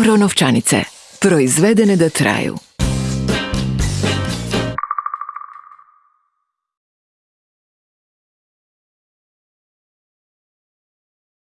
Euro novčanice. Proizvedene da traju.